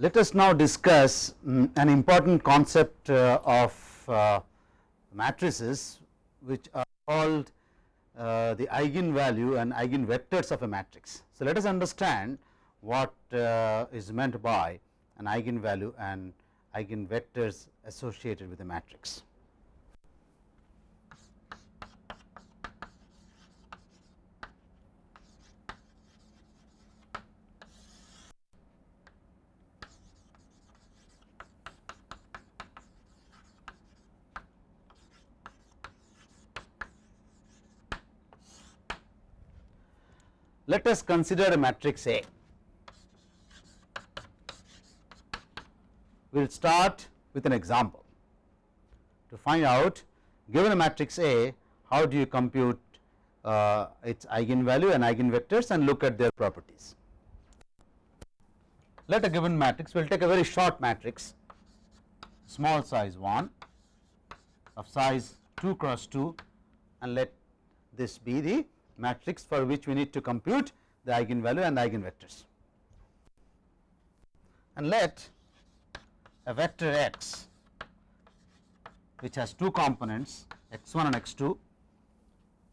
let us now discuss um, an important concept uh, of uh, matrices which are called uh, the eigenvalue and eigenvectors of a matrix. So, let us understand what uh, meant by an eigenvalue and eigenvectors associated with a matrix. Let us consider a matrix A. We will start with an example to find out given a matrix A how do you compute uh, its eigenvalue and eigenvectors and look at their properties. Let a given matrix we will take a very short matrix small size 1 of size 2 cross 2 and let this be the matrix for which we need to compute the eigenvalue and eigenvectors. And let a vector x which has two components x 1 and x 2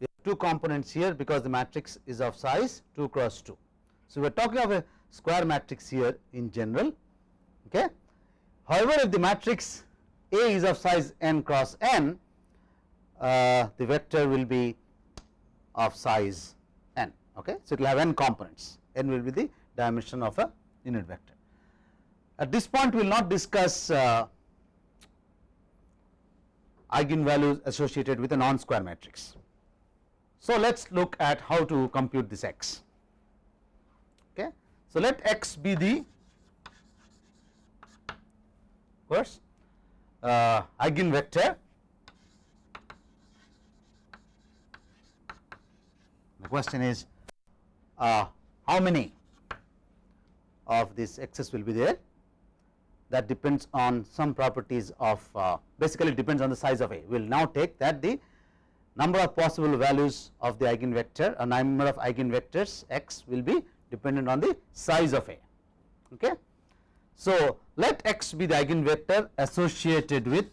we have two components here because the matrix is of size 2 cross 2. So, we are talking of a square matrix here in general. Okay. However, if the matrix A is of size n cross n, uh, the vector will be of size n. Okay. So, it will have n components, n will be the dimension of a unit vector. At this point, we will not discuss uh, eigenvalues associated with a non square matrix. So, let us look at how to compute this x. Okay. So, let x be the course uh, eigenvector The question is uh, how many of this x's will be there that depends on some properties of uh, basically depends on the size of A. We will now take that the number of possible values of the eigenvector a number of eigenvectors x will be dependent on the size of A. Okay. So, let x be the eigenvector associated with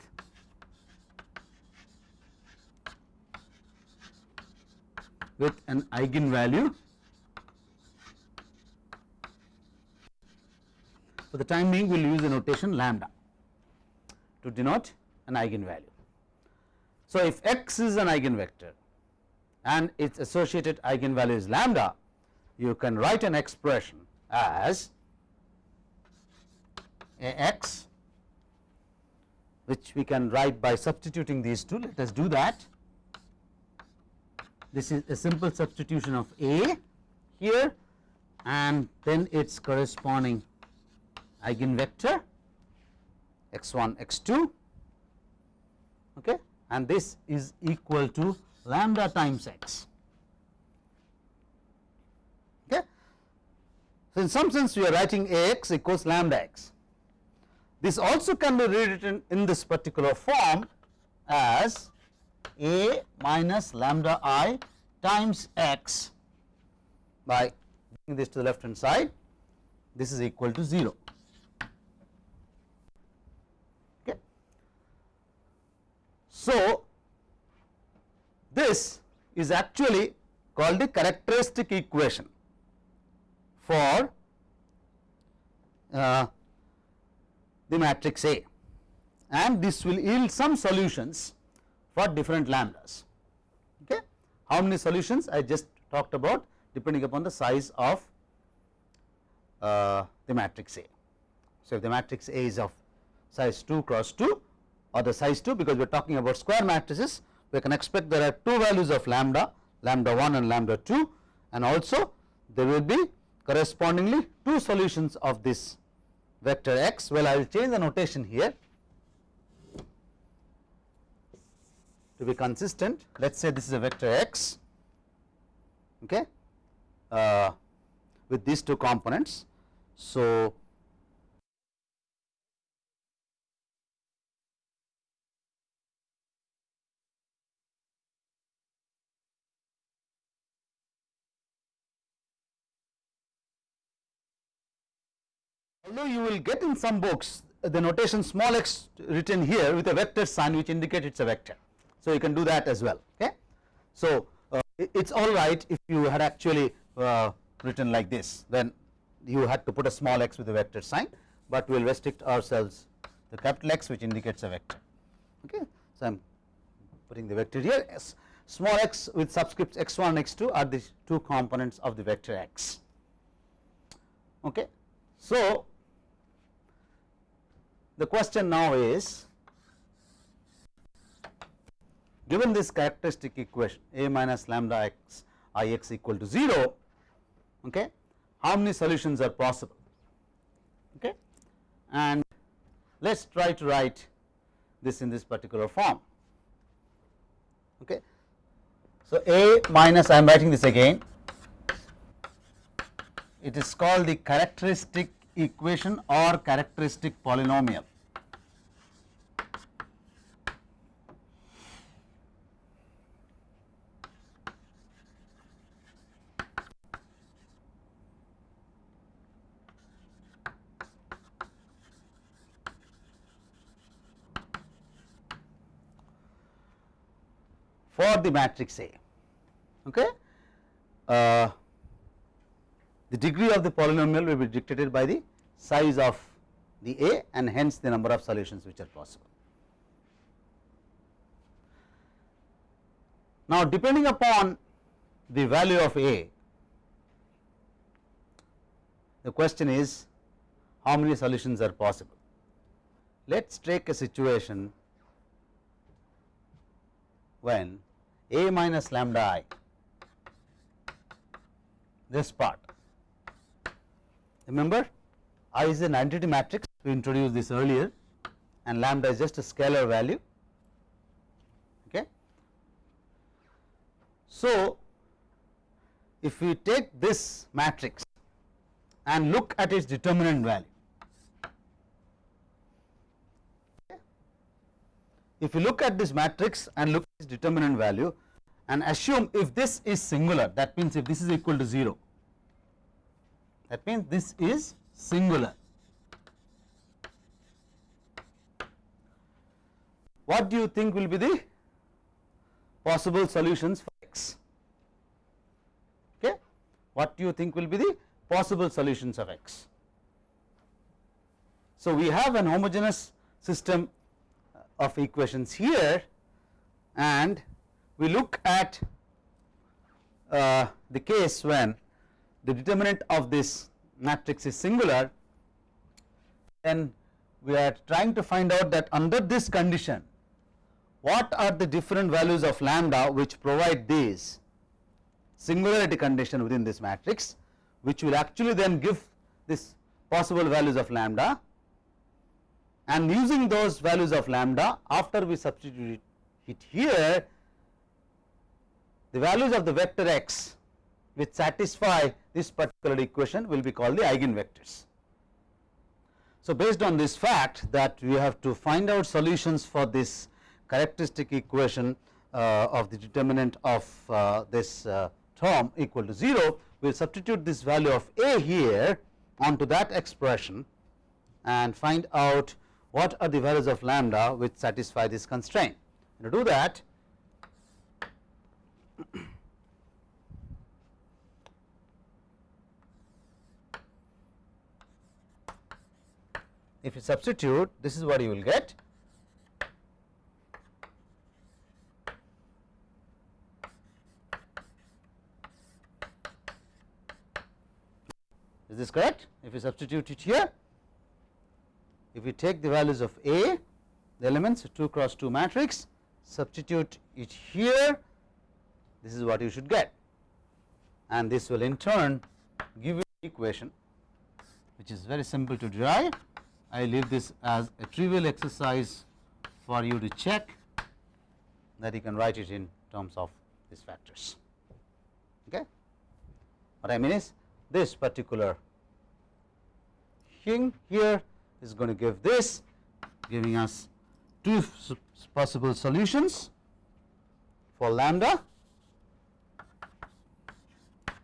with an eigenvalue. For the time being we will use the notation lambda to denote an eigenvalue. So, if x is an eigenvector and its associated eigenvalue is lambda, you can write an expression as a x which we can write by substituting these two. Let us do that this is a simple substitution of A here and then its corresponding eigenvector x 1 x 2 okay? And this is equal to lambda times x. Okay? So in some sense we are writing ax equals lambda x. This also can be rewritten in this particular form as a minus lambda i times x by bringing this to the left hand side. This is equal to 0 okay. So this is actually called the characteristic equation for uh, the matrix A. And this will yield some solutions for different lambdas. Okay. How many solutions I just talked about depending upon the size of uh, the matrix A. So, if the matrix A is of size 2 cross 2 or the size 2 because we are talking about square matrices we can expect there are two values of lambda lambda 1 and lambda 2 and also there will be correspondingly two solutions of this vector x well I will change the notation here to be consistent let us say this is a vector x okay uh, with these two components so although you will get in some books the notation small x written here with a vector sign which indicates it is a vector. So, you can do that as well. Okay. So, uh, it is all right if you had actually uh, written like this then you had to put a small x with a vector sign, but we will restrict ourselves the capital X which indicates a vector. Okay. So, I am putting the vector here S small x with subscripts x 1 and x 2 are the two components of the vector x. Okay. So, the question now is given this characteristic equation a minus lambda x i x equal to 0, okay, how many solutions are possible okay. and let us try to write this in this particular form. Okay. So, a minus I am writing this again it is called the characteristic equation or characteristic polynomial. for the matrix A. Okay. Uh, the degree of the polynomial will be dictated by the size of the A and hence the number of solutions which are possible. Now, depending upon the value of A, the question is how many solutions are possible. Let us take a situation when A minus lambda i this part. Remember I is an identity matrix we introduced this earlier and lambda is just a scalar value. Okay. So, if we take this matrix and look at its determinant value. If you look at this matrix and look at its determinant value and assume if this is singular that means if this is equal to 0 that means this is singular. What do you think will be the possible solutions for x? Okay. What do you think will be the possible solutions of x? So, we have an homogeneous system of equations here and we look at uh, the case when the determinant of this matrix is singular, then we are trying to find out that under this condition what are the different values of lambda which provide these singularity condition within this matrix which will actually then give this possible values of lambda and using those values of lambda after we substitute it here the values of the vector x which satisfy this particular equation will be called the eigenvectors. So, based on this fact that we have to find out solutions for this characteristic equation uh, of the determinant of uh, this uh, term equal to 0, we will substitute this value of a here onto that expression and find out what are the values of lambda which satisfy this constraint. And to do that, if you substitute this is what you will get. Is this correct? If you substitute it here if you take the values of A the elements 2 cross 2 matrix substitute it here this is what you should get and this will in turn give you equation which is very simple to derive I leave this as a trivial exercise for you to check that you can write it in terms of these factors. Okay. What I mean is this particular thing here is going to give this giving us two possible solutions for lambda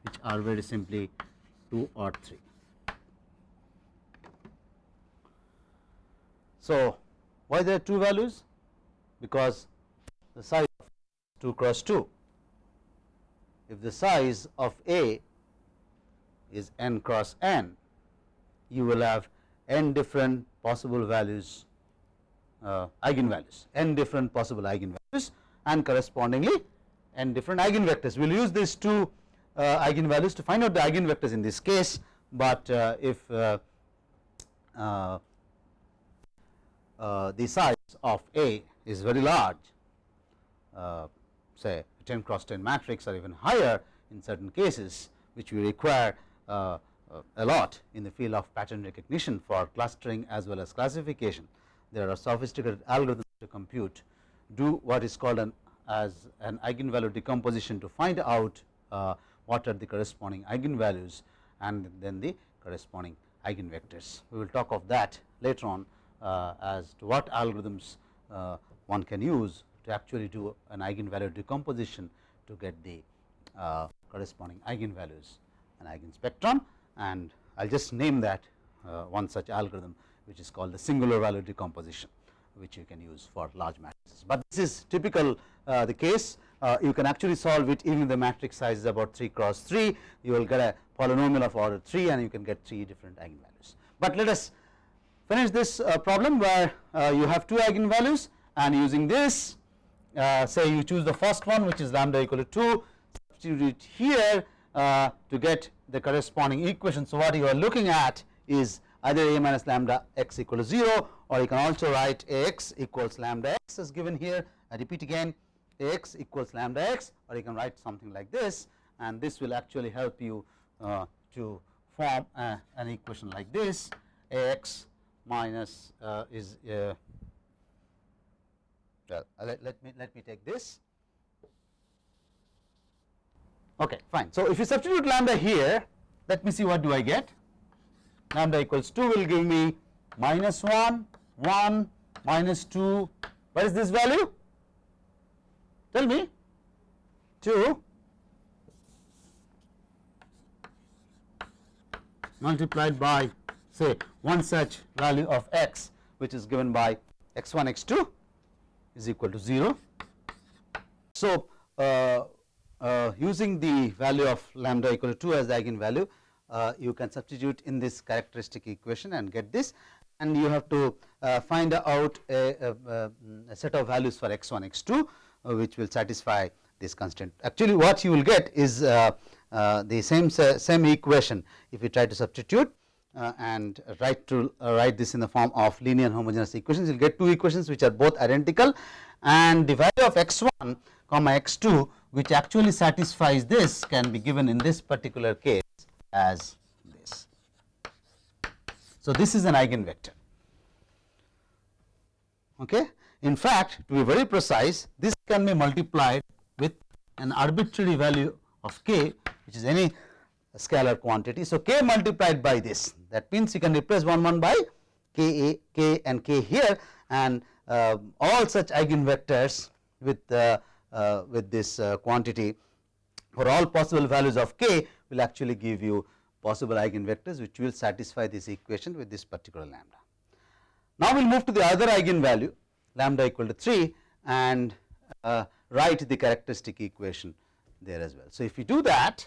which are very simply 2 or 3. So, why there are two values? Because the size of 2 cross 2. If the size of A is n cross n, you will have n different possible values uh, eigenvalues, n different possible eigenvalues and correspondingly n different eigenvectors. We will use these two uh, eigenvalues to find out the eigenvectors in this case, but uh, if uh, uh, uh, the size of A is very large, say 10 cross 10 matrix or even higher in certain cases, which we require a lot in the field of pattern recognition for clustering as well as classification. There are sophisticated algorithms to compute do what is called an as an eigenvalue decomposition to find out uh, what are the corresponding eigenvalues and then the corresponding eigenvectors. We will talk of that later on uh, as to what algorithms uh, one can use to actually do an eigenvalue decomposition to get the uh, corresponding eigenvalues and eigenspectrum and I will just name that uh, one such algorithm which is called the singular value decomposition which you can use for large matrices. But this is typical uh, the case uh, you can actually solve it even if the matrix size is about 3 cross 3 you will get a polynomial of order 3 and you can get 3 different eigenvalues. But let us finish this uh, problem where uh, you have two eigenvalues and using this uh, say you choose the first one which is lambda equal to 2 substitute it here uh, to get the corresponding equation. So, what you are looking at is either a minus lambda x equal to 0 or you can also write x equals lambda x as given here. I repeat again x equals lambda x or you can write something like this and this will actually help you uh, to form uh, an equation like this. X minus uh, is uh, well let, let me let me take this okay fine. So if you substitute lambda here let me see what do I get? Lambda equals 2 will give me minus 1 1 minus 2 what is this value? Tell me. 2 multiplied by say one such value of x which is given by x1 x2 is equal to 0. So, uh, uh, using the value of lambda equal to 2 as the eigenvalue uh, you can substitute in this characteristic equation and get this. And you have to uh, find out a, a, a, set of values for x1 x2 uh, which will satisfy this constant. Actually what you will get is uh, uh, the same same equation. If you try to substitute and write to write this in the form of linear homogeneous equations you will get two equations which are both identical. And the value of x1 comma x2 which actually satisfies this can be given in this particular case as this. So, this is an eigenvector. Okay. In fact, to be very precise this can be multiplied with an arbitrary value of k which is any scalar quantity. So, k multiplied by this that means you can replace 1 1 by k a k and k here and uh, all such eigenvectors with uh, with this uh, quantity for all possible values of k will actually give you possible eigenvectors which will satisfy this equation with this particular lambda. Now, we will move to the other eigenvalue lambda equal to 3 and uh, write the characteristic equation there as well. So, if you do that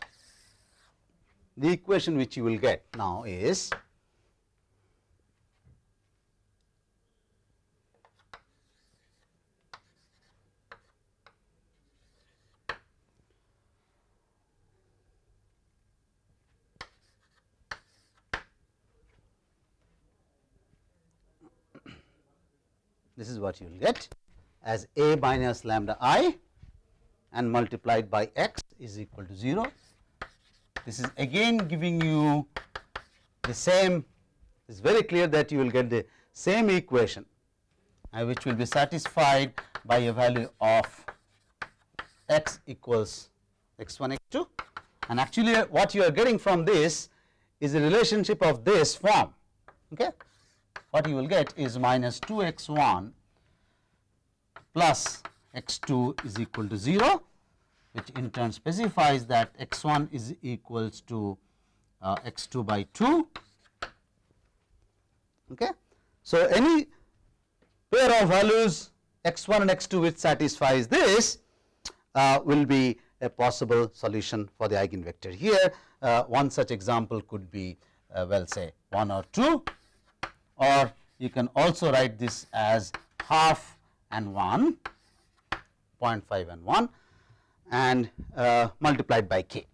the equation which you will get now is this is what you will get as a minus lambda i and multiplied by x is equal to 0 this is again giving you the same it is very clear that you will get the same equation uh, which will be satisfied by a value of x equals x1 x2 and actually uh, what you are getting from this is the relationship of this form okay what you will get is minus 2 x1 plus x2 is equal to 0 which in turn specifies that x 1 is equals to uh, x 2 by 2. Okay. So, any pair of values x1 and x2 which satisfies this uh, will be a possible solution for the eigenvector here. Uh, one such example could be uh, well say 1 or 2 or you can also write this as half and 1 0.5 and 1 and uh, multiplied by k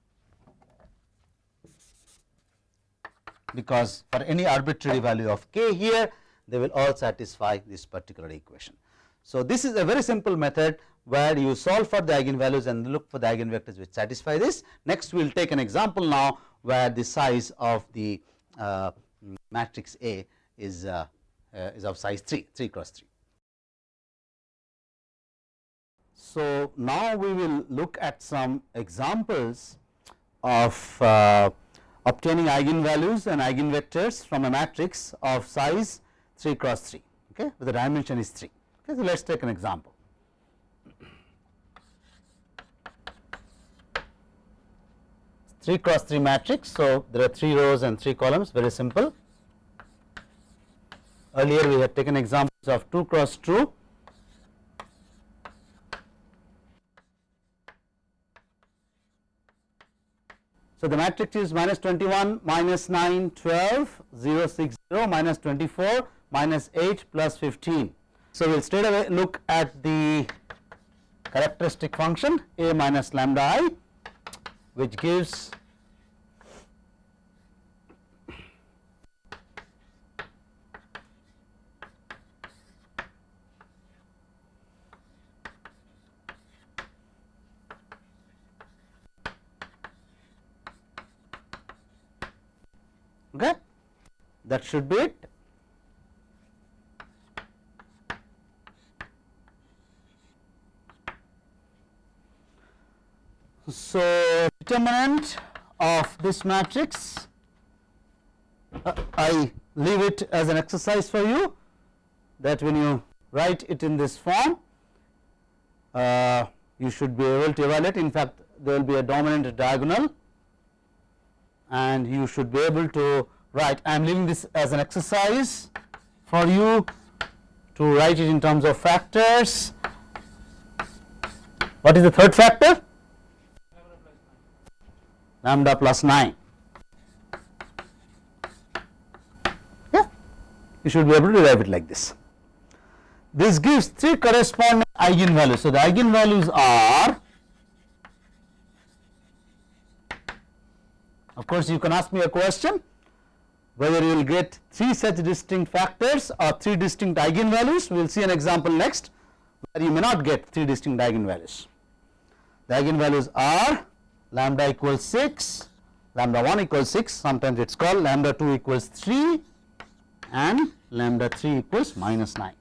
because for any arbitrary value of k here they will all satisfy this particular equation. So, this is a very simple method where you solve for the eigenvalues and look for the eigenvectors which satisfy this. Next we will take an example now where the size of the uh, matrix A is, uh, uh, is of size 3, 3 cross 3. So, now we will look at some examples of uh, obtaining eigenvalues and eigenvectors from a matrix of size 3 cross 3 okay, where the dimension is 3. Okay, so, let us take an example. 3 cross 3 matrix. So, there are 3 rows and 3 columns very simple. Earlier we had taken examples of 2 cross 2. So, the matrix is minus 21, minus 9, 12, 0, 6, 0, minus 24, minus 8 plus 15. So, we will straight away look at the characteristic function a minus lambda i which gives okay that should be it. So, determinant of this matrix uh, I leave it as an exercise for you that when you write it in this form uh, you should be able to evaluate. In fact there will be a dominant diagonal and you should be able to write I am leaving this as an exercise for you to write it in terms of factors what is the third factor lambda plus 9. Yeah, you should be able to derive it like this. This gives three corresponding eigenvalues. So, the eigenvalues are of course, you can ask me a question whether you will get three such distinct factors or three distinct eigenvalues. We will see an example next where you may not get three distinct eigenvalues. The eigenvalues are lambda equals 6, lambda 1 equals 6, sometimes it is called lambda 2 equals 3 and lambda 3 equals minus 9.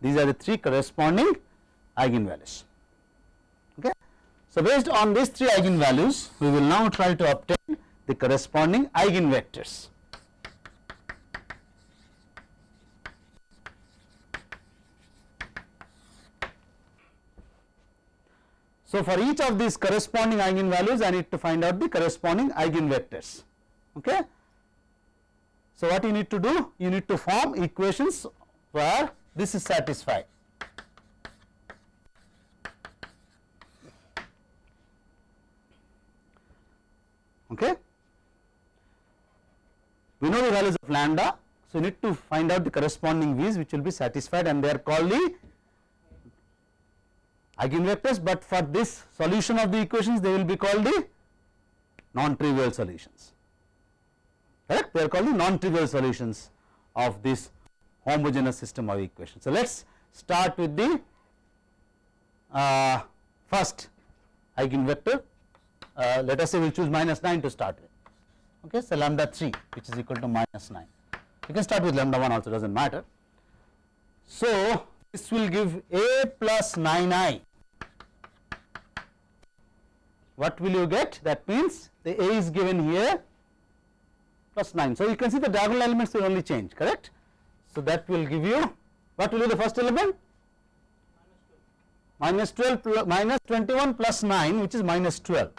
These are the three corresponding eigenvalues. Okay. So, based on these three eigenvalues, we will now try to obtain the corresponding eigenvectors. So, for each of these corresponding eigenvalues I need to find out the corresponding eigenvectors. Okay. So, what you need to do? You need to form equations where this is satisfied. Okay. We know the values of lambda. So, you need to find out the corresponding v's which will be satisfied and they are called the eigenvectors, but for this solution of the equations they will be called the non-trivial solutions. Correct? They are called the non-trivial solutions of this homogeneous system of equations. So, let us start with the uh, first eigenvector. Uh, let us say we will choose minus 9 to start with. Okay? So lambda 3 which is equal to minus 9 you can start with lambda 1 also does not matter. So, this will give a plus 9i what will you get? That means the A is given here plus 9. So, you can see the diagonal elements will only change correct. So, that will give you what will be the first element? Minus 12 plus, minus 21 plus 9 which is minus 12.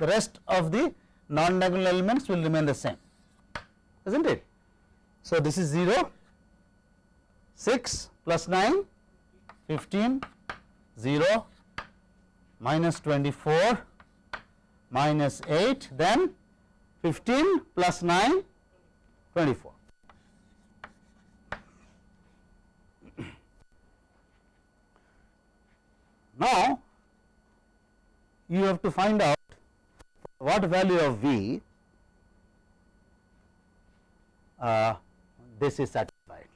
The rest of the non diagonal elements will remain the same is not it. So, this is 0, 6 plus 9 15 0 minus 24 minus 8 then 15 plus 9 24 now you have to find out what value of v uh, this is satisfied.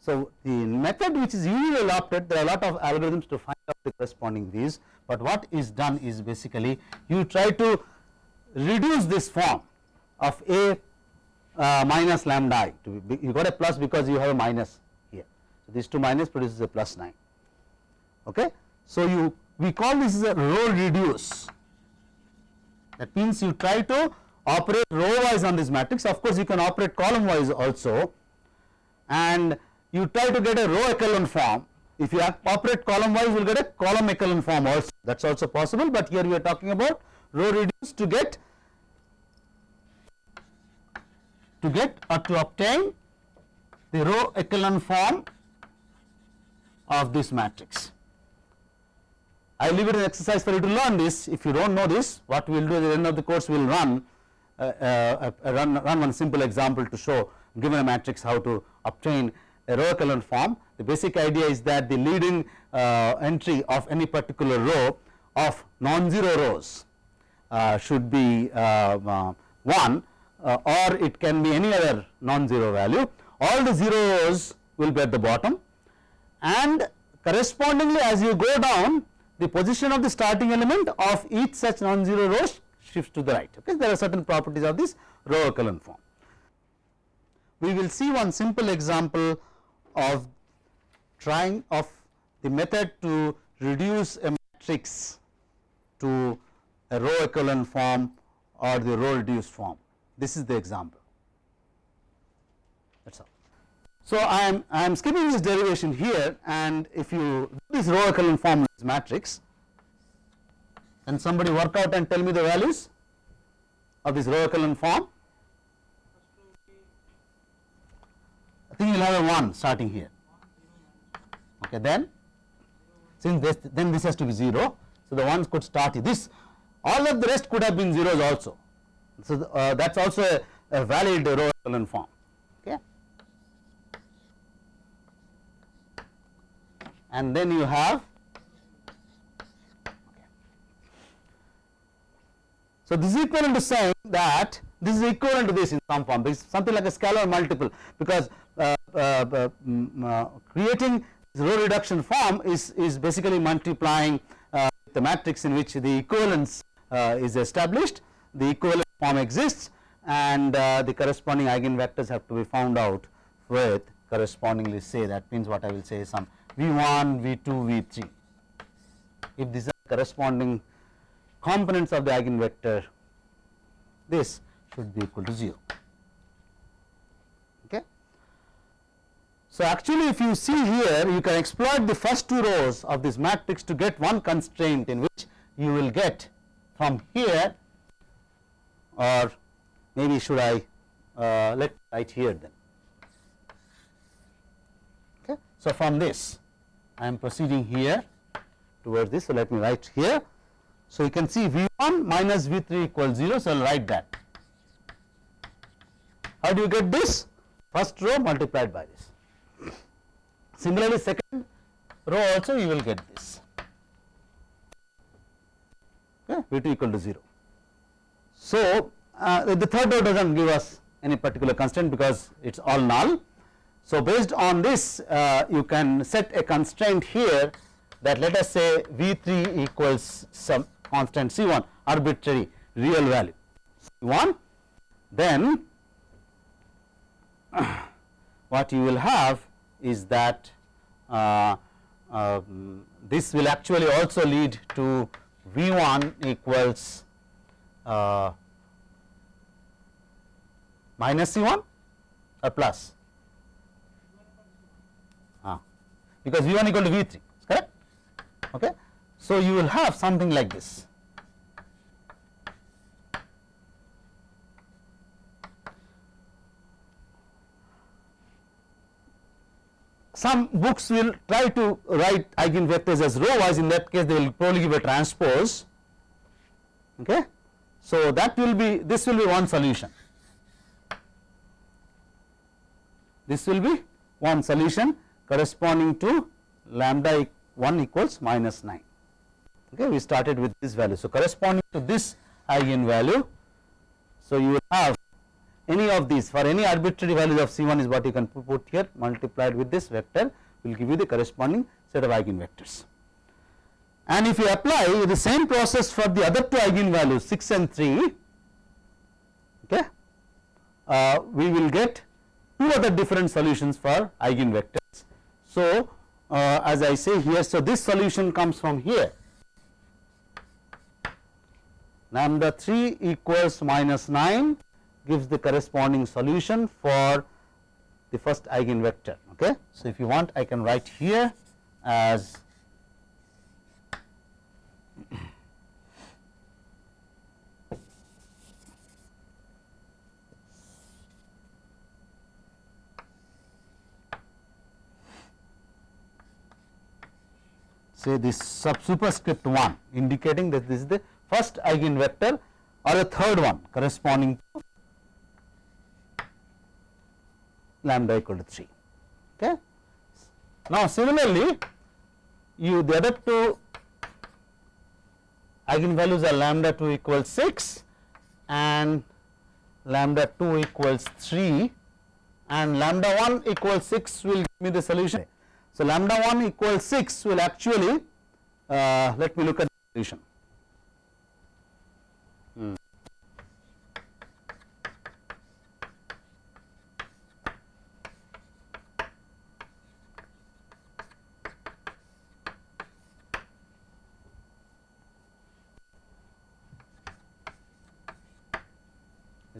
So, the method which is usually adopted there are a lot of algorithms to find out the corresponding v's, but what is done is basically you try to reduce this form of a uh, minus lambda i to be, you got a plus because you have a minus here. So, these two minus produces a plus 9. Okay. So, you we call this as a row reduce that means you try to operate row wise on this matrix of course you can operate column wise also and you try to get a row echelon form if you operate column wise you will get a column echelon form also that is also possible but here we are talking about row reduce to get to get or to obtain the row echelon form of this matrix. I leave it an exercise for you to learn this. If you do not know this, what we will do at the end of the course, we will run, uh, uh, uh, run, run one simple example to show given a matrix how to obtain a row echelon form. The basic idea is that the leading uh, entry of any particular row of non-zero rows uh, should be uh, 1 or it can be any other non-zero value. All the zero rows will be at the bottom and correspondingly as you go down the position of the starting element of each such non-zero row shifts to the right. Okay. There are certain properties of this row column form. We will see one simple example of trying of the method to reduce a matrix to a row echelon form or the row reduced form. This is the example. That is all. So, I am I am skipping this derivation here and if you do this row echelon form is matrix and somebody work out and tell me the values of this row echelon form. I think you will have a 1 starting here. Okay, then since this then this has to be 0. So, the ones could start this all of the rest could have been zeros also. So, uh, that is also a, a valid row echelon form. Okay. and then you have So, this is equivalent to saying that this is equivalent to this in some form this is something like a scalar multiple because uh, uh, uh, mm, uh creating row reduction form is, is basically multiplying uh, the matrix in which the equivalence uh, is established the equivalent form exists and the corresponding eigenvectors have to be found out with correspondingly say that means what I will say is some V1, V2, V3. If these are corresponding components of the eigenvector, this should be equal to 0. So, actually if you see here you can exploit the first two rows of this matrix to get one constraint in which you will get from here or maybe should I uh, let write here then. Okay. So, from this I am proceeding here towards this. So, let me write here. So, you can see V 1 minus V 3 equals 0. So, I will write that. How do you get this? First row multiplied by this. Similarly, second row also you will get this. Okay, V 2 equal to 0. So, uh, the third row does not give us any particular constraint because it is all null so, based on this uh, you can set a constraint here that let us say V 3 equals some constant C 1 arbitrary real value C 1 then what you will have is that uh, uh, this will actually also lead to V 1 equals uh, minus C 1 or plus because V 1 equal to V 3 correct. Okay. So, you will have something like this. Some books will try to write eigenvectors as row wise in that case they will probably give a transpose. Okay. So that will be this will be one solution. This will be one solution corresponding to lambda 1 equals minus 9 okay we started with this value. So corresponding to this eigenvalue so you will have any of these for any arbitrary values of C1 is what you can put here multiplied with this vector will give you the corresponding set of eigenvectors. And if you apply the same process for the other two eigenvalues 6 and 3 okay, uh, we will get two other different solutions for eigenvectors. So, uh, as I say here so this solution comes from here lambda 3 equals minus 9 gives the corresponding solution for the first eigenvector. Okay. So, if you want I can write here as say this sub superscript 1 indicating that this is the first eigenvector or the third one corresponding to lambda equal to 3. Okay. Now, similarly, you the other two eigenvalues are lambda 2 equals 6 and lambda 2 equals 3 and lambda 1 equals 6 will give me the solution. So, lambda 1 equals 6 will actually uh, let me look at the solution.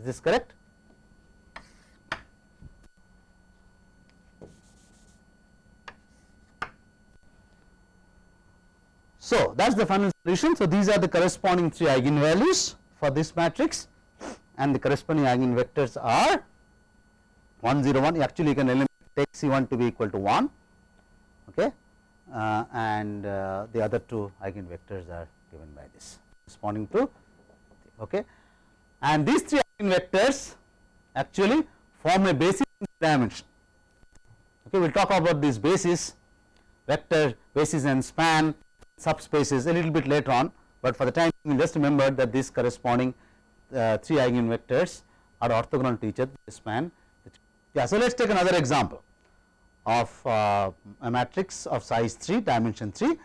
Is this correct? So, that is the final solution. So, these are the corresponding three eigenvalues for this matrix and the corresponding eigenvectors are 1 0 1 actually you can take C 1 to be equal to 1 okay, uh, and uh, the other two eigenvectors are given by this corresponding to okay. and these three vectors actually form a basis dimension. Okay, we will talk about this basis, vector, basis and span, subspaces a little bit later on, but for the time just remember that these corresponding uh, three eigenvectors are orthogonal to each other, span. Yeah, so let us take another example of uh, a matrix of size 3, dimension 3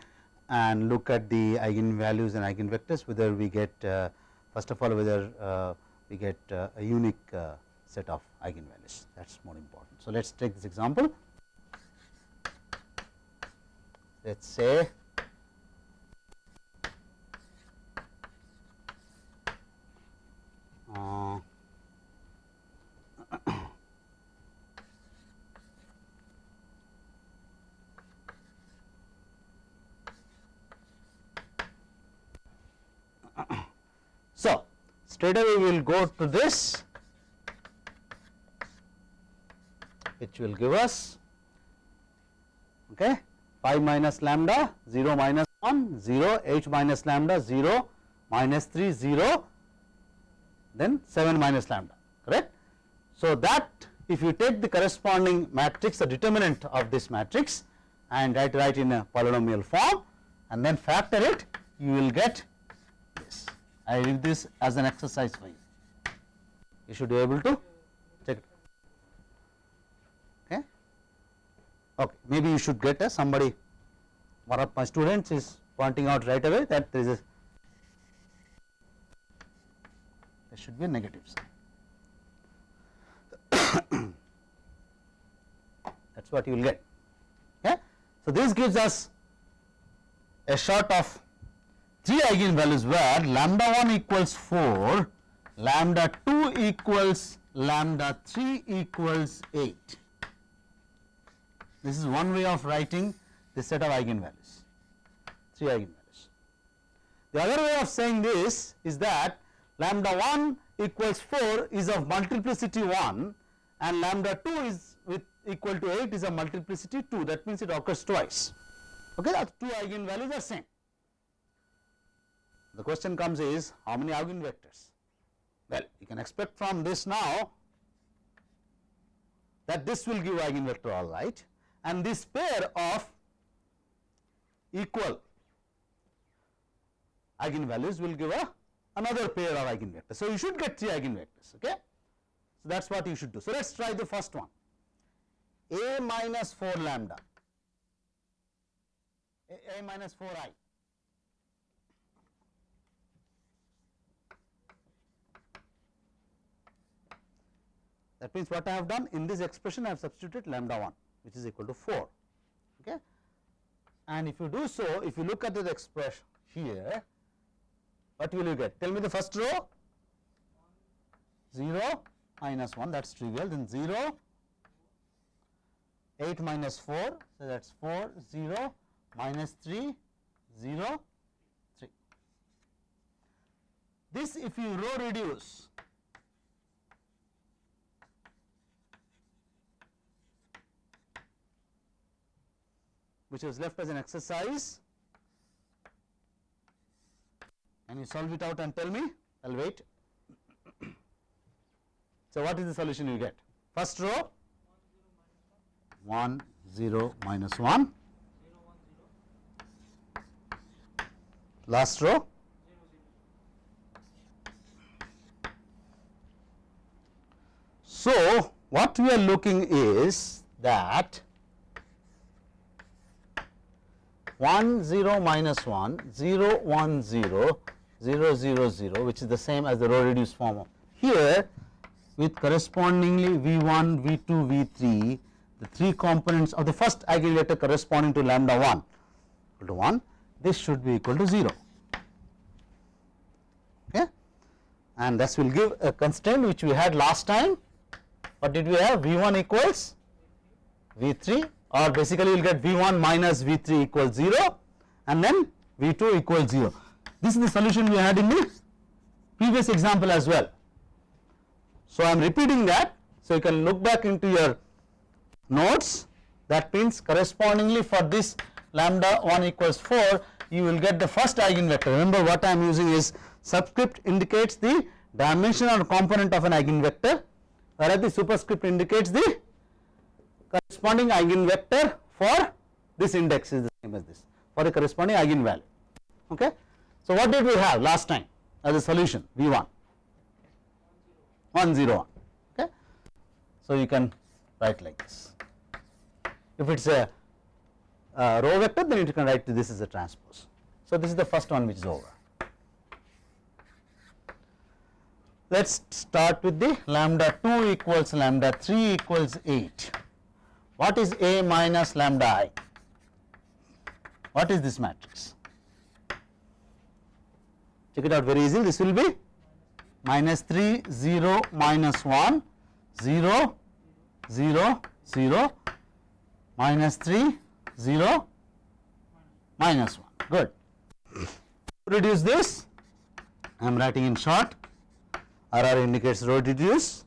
and look at the eigenvalues and eigenvectors whether we get uh, first of all whether uh, we get uh, a unique uh, set of eigenvalues that is more important. So, let us take this example let us say uh, so straight away we will go to this which will give us okay 5 minus lambda 0 minus 1 0 h minus lambda 0 minus 3 0 then 7 minus lambda correct. So, that if you take the corresponding matrix the determinant of this matrix and write write in a polynomial form and then factor it you will get I leave this as an exercise for you. You should be able to check it. Okay. Okay. Maybe you should get a somebody. One of my students is pointing out right away that there is a there should be a negative sign. that is what you will get. Okay. So, this gives us a shot of 3 eigenvalues where lambda 1 equals 4, lambda 2 equals lambda 3 equals 8. This is one way of writing this set of eigenvalues, 3 eigenvalues. The other way of saying this is that lambda 1 equals 4 is of multiplicity 1 and lambda 2 is with equal to 8 is a multiplicity 2 that means it occurs twice okay the two eigenvalues are same the question comes is how many eigenvectors well you can expect from this now that this will give eigenvector all right and this pair of equal eigenvalues will give a another pair of eigenvectors. So, you should get 3 eigenvectors. Okay? So, that is what you should do. So, let us try the first one a minus 4 lambda a, a minus 4 i that means what I have done in this expression I have substituted lambda 1 which is equal to 4 okay and if you do so if you look at the expression here what will you get? Tell me the first row 0 minus 1 that is trivial then 0 8 minus 4 so that is 4 0 minus 3 0 3. This if you row reduce which was left as an exercise and you solve it out and tell me I will wait. so, what is the solution you get? First row 1 0 minus 1 last row So, what we are looking is that 1 0 minus 1 0 1 0 0 0 0 which is the same as the row reduced form. Of here with correspondingly V 1 V 2 V 3 the three components of the first eigenvector corresponding to lambda 1 equal to 1 this should be equal to 0 okay? And this will give a constraint which we had last time. What did we have? V 1 equals V 3 or basically you will get V 1 minus V 3 equals 0 and then V 2 equals 0 this is the solution we had in the previous example as well. So, I am repeating that. So, you can look back into your notes that means correspondingly for this lambda 1 equals 4 you will get the first eigenvector. Remember what I am using is subscript indicates the dimension or component of an eigenvector whereas the superscript indicates the corresponding eigenvector for this index is the same as this for the corresponding eigenvalue. Okay. So, what did we have last time as a solution V 1 1 0 1 okay. So, you can write like this if it is a row vector then you can write this as a transpose. So, this is the first one which is over. Let us start with the lambda 2 equals lambda 3 equals 8. What is A minus lambda i? What is this matrix? check it out very easy this will be minus 3 0 minus 1 0 0 0 minus 3 0 minus 1 good. Reduce this I am writing in short RR indicates row reduce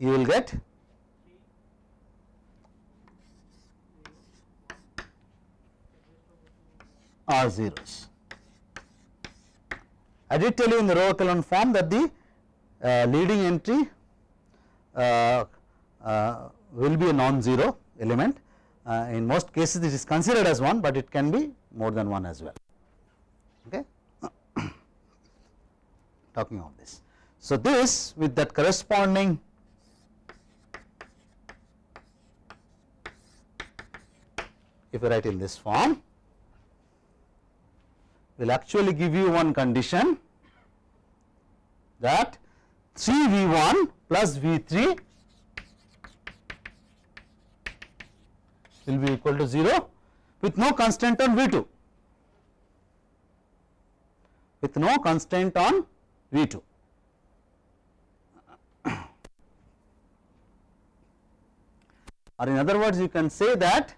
you will get are zeros. I did tell you in the row echelon form that the uh, leading entry uh, uh, will be a non-zero element. Uh, in most cases it is considered as 1, but it can be more than 1 as well. Okay. Talking of this. So, this with that corresponding if you write in this form will actually give you one condition that 3 V 1 plus V 3 will be equal to 0 with no constraint on V 2 with no constraint on V 2. or in other words you can say that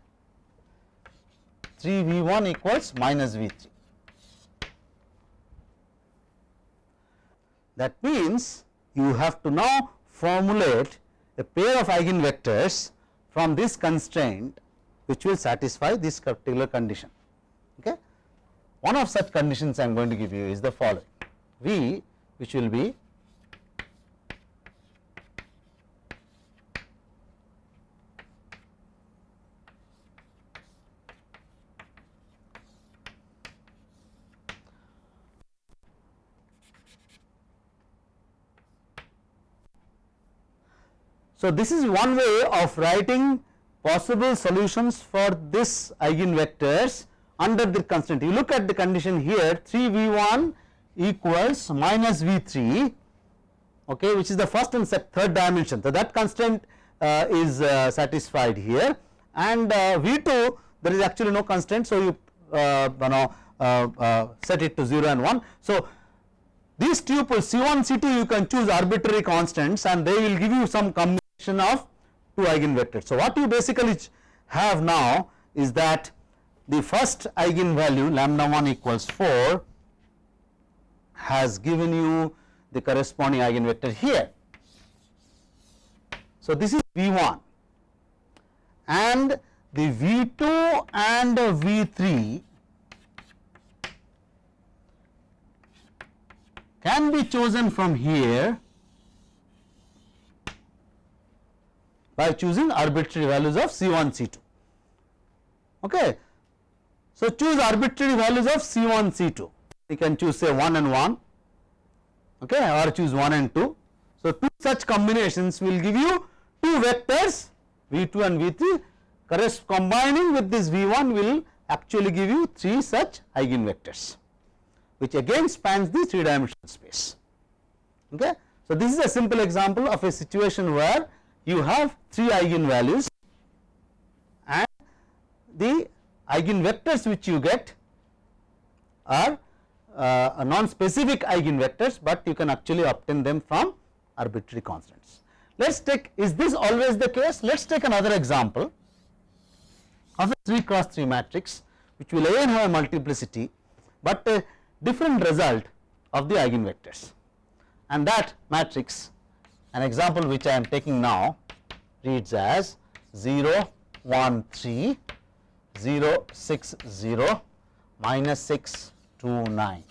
3 V 1 equals minus V 3. That means you have to now formulate a pair of eigenvectors from this constraint which will satisfy this particular condition. Okay. One of such conditions I am going to give you is the following V which will be So, this is one way of writing possible solutions for this eigenvectors under the constraint. You look at the condition here 3 V 1 equals minus V 3 okay, which is the first and third dimension. So, that constraint uh, is uh, satisfied here and uh, V 2 there is actually no constraint. So, you uh, you know uh, uh, set it to 0 and 1. So, these tuples C 1 C 2 you can choose arbitrary constants and they will give you some combination of two eigenvectors. So, what you basically have now is that the first eigenvalue lambda 1 equals 4 has given you the corresponding eigenvector here. So, this is V 1 and the V 2 and V 3 can be chosen from here by choosing arbitrary values of C1, C2. Okay. So, choose arbitrary values of C1, C2. You can choose say 1 and 1 okay, or choose 1 and 2. So, two such combinations will give you two vectors V2 and V3 combining with this V1 will actually give you 3 such eigenvectors which again spans the 3 dimensional space. Okay. So, this is a simple example of a situation where you have 3 eigenvalues and the eigenvectors which you get are uh, non-specific eigenvectors, but you can actually obtain them from arbitrary constants. Let us take is this always the case? Let us take another example of a 3 cross 3 matrix which will again have a multiplicity, but a different result of the eigenvectors and that matrix an example which I am taking now reads as 0 1 3 0 6 0 minus 6 2 9.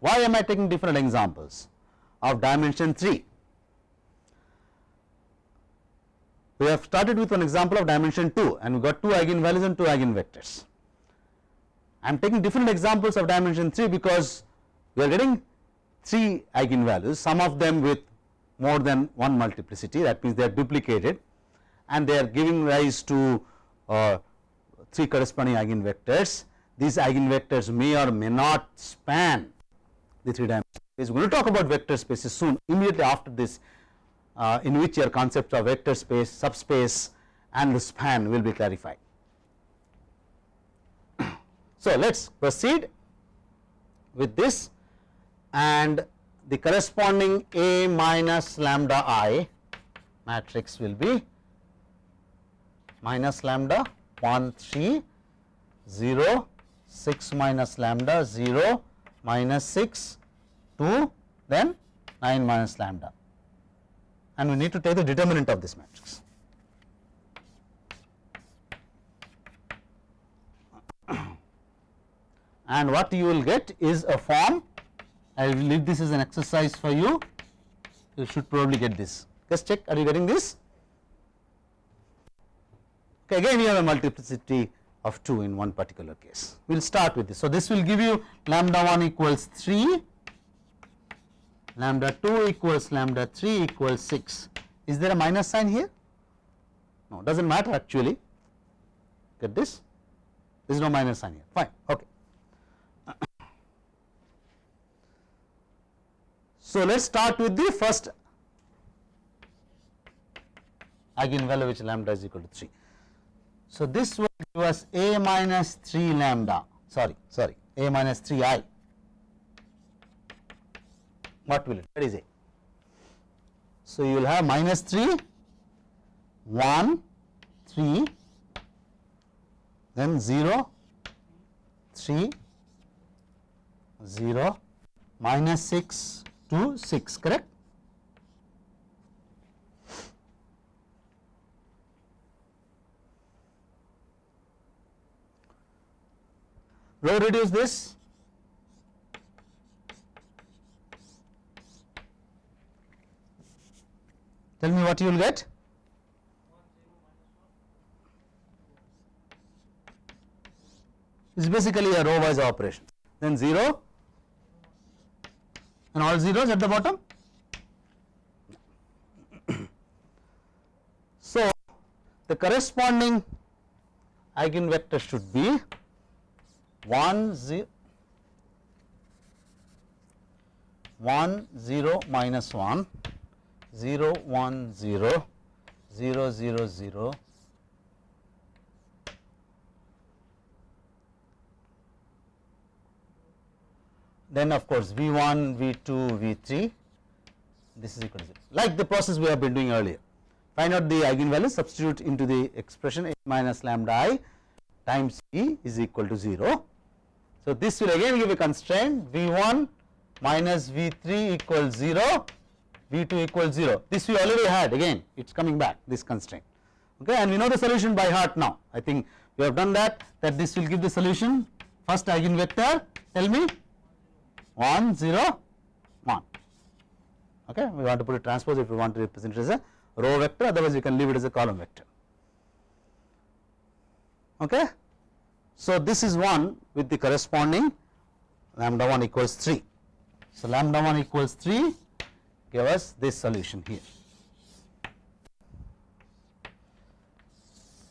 Why am I taking different examples of dimension 3? We have started with an example of dimension 2 and we got 2 eigenvalues and 2 eigenvectors. I am taking different examples of dimension 3 because we are getting 3 eigenvalues, some of them with more than one multiplicity that means they are duplicated and they are giving rise to uh, 3 corresponding eigenvectors. These eigenvectors may or may not span the 3 dimensional space. We will talk about vector spaces soon immediately after this uh, in which your concepts of vector space, subspace and the span will be clarified. so, let us proceed with this and the corresponding A minus lambda i matrix will be minus lambda 1 3 0 6 minus lambda 0 minus 6 2 then 9 minus lambda and we need to take the determinant of this matrix. and what you will get is a form I will leave this as an exercise for you. You should probably get this. Just check, are you getting this? Okay, again, you have a multiplicity of 2 in one particular case. We will start with this. So, this will give you lambda 1 equals 3, lambda 2 equals lambda 3 equals 6. Is there a minus sign here? No, does not matter actually. Get this? There is no minus sign here. Fine. Okay. So, let us start with the first eigenvalue which lambda is equal to 3. So, this will give us a minus 3 lambda sorry sorry a minus 3 i what will it that is a. So, you will have minus 3 1 3 then 0 3 0 minus 6 to 6 correct. Row reduce this. Tell me what you will get. Is basically a row wise operation. Then 0 and all zeros at the bottom. so, the corresponding eigenvector should be 1 0 1 0 minus 1 0 1 0 0 0 0 then of course V 1, V 2, V 3 this is equal to 0 like the process we have been doing earlier. Find out the eigenvalue substitute into the expression A minus lambda i times E is equal to 0. So, this will again give a constraint V 1 minus V 3 equals 0, V 2 equals 0. This we already had again it is coming back this constraint okay and we know the solution by heart now. I think we have done that that this will give the solution first eigenvector tell me 1 0 1 okay we want to put a transpose if we want to represent it as a row vector otherwise we can leave it as a column vector. Okay so this is 1 with the corresponding lambda 1 equals 3 so lambda 1 equals 3 give us this solution here.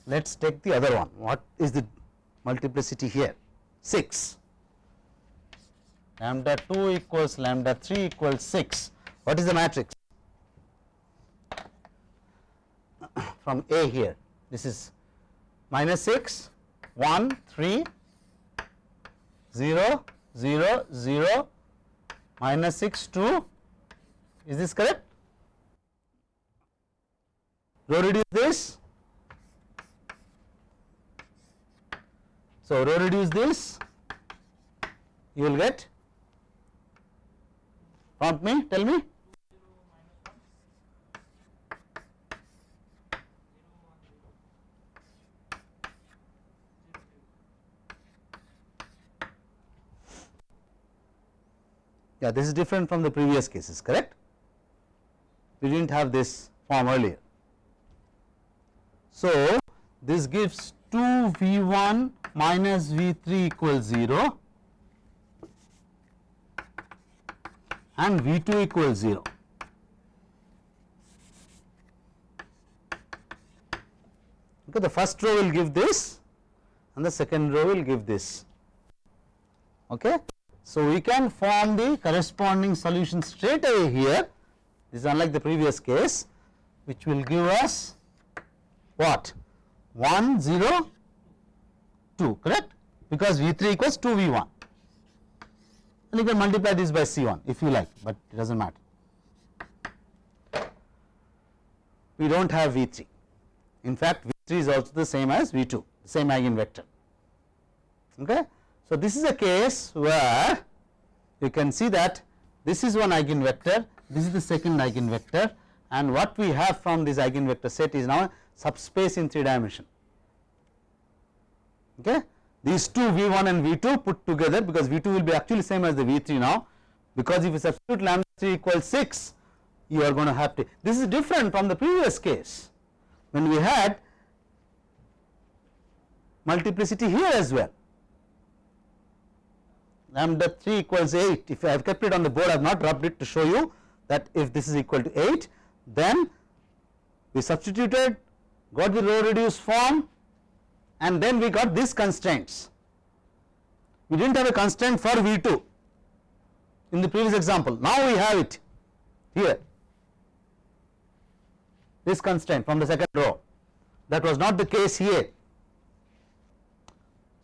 Let us take the other one. What is the multiplicity here? 6 lambda 2 equals lambda 3 equals 6. What is the matrix? From A here, this is minus 6, 1, 3, 0, 0, 0, minus 6, 2. Is this correct? Row reduce this. So, row reduce this, you will get prompt me tell me. Yeah this is different from the previous cases correct? We did not have this form earlier. So, this gives 2 V 1 minus V 3 equals 0 and V 2 equals 0. Okay, the first row will give this and the second row will give this. Okay. So, we can form the corresponding solution straight away here this is unlike the previous case which will give us what 1 0 2 correct because V 3 equals 2 V 1 and you can multiply this by C1 if you like, but it does not matter. We do not have V3. In fact, V3 is also the same as V2, same eigenvector. Okay. So, this is a case where you can see that this is one eigenvector, this is the second eigenvector and what we have from this eigenvector set is now subspace in 3 dimension. Okay these two V 1 and V 2 put together because V 2 will be actually same as the V 3 now. Because if you substitute lambda 3 equals 6 you are going to have to this is different from the previous case. When we had multiplicity here as well. Lambda 3 equals 8 if I have kept it on the board I have not rubbed it to show you that if this is equal to 8 then we substituted got the row reduced form and then we got these constraints. We did not have a constraint for V 2 in the previous example, now we have it here this constraint from the second row that was not the case here.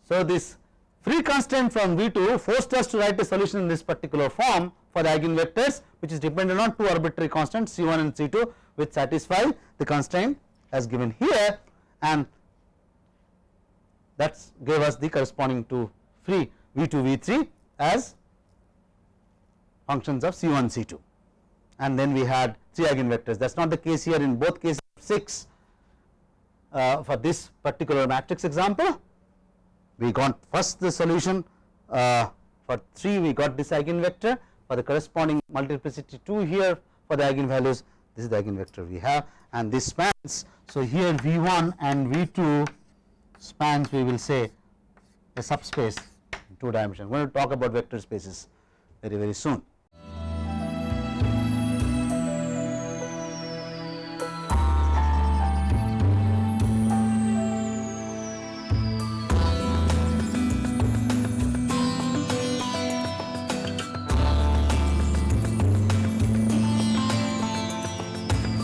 So, this free constraint from V 2 forced us to write a solution in this particular form for the eigenvectors which is dependent on two arbitrary constants C 1 and C 2 which satisfy the constraint as given here and that gave us the corresponding to free V 2 V 3 as functions of C1 C2 and then we had 3 eigenvectors. That is not the case here. In both cases 6 uh, for this particular matrix example we got first the solution uh, for 3 we got this eigenvector. For the corresponding multiplicity 2 here for the eigenvalues this is the eigenvector we have. And this spans. So, here V1 and V2 spans we will say a subspace in 2 dimensions. we are going to talk about vector spaces very very soon.